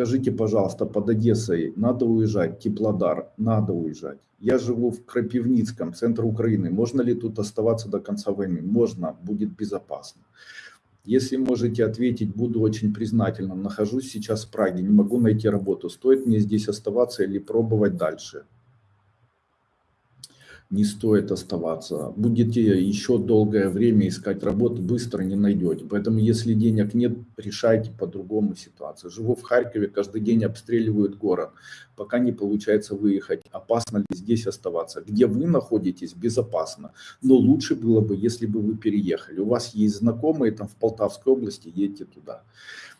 Скажите, пожалуйста, под Одессой надо уезжать, Теплодар, надо уезжать. Я живу в Крапивницком, центр Украины. Можно ли тут оставаться до конца войны? Можно, будет безопасно. Если можете ответить, буду очень признательна. Нахожусь сейчас в Праге, не могу найти работу. Стоит мне здесь оставаться или пробовать дальше? Не стоит оставаться. Будете еще долгое время искать работу, быстро не найдете. Поэтому, если денег нет, решайте по-другому ситуацию. Живу в Харькове, каждый день обстреливают город. Пока не получается выехать. Опасно ли здесь оставаться? Где вы находитесь, безопасно. Но лучше было бы, если бы вы переехали. У вас есть знакомые там в Полтавской области, едьте туда.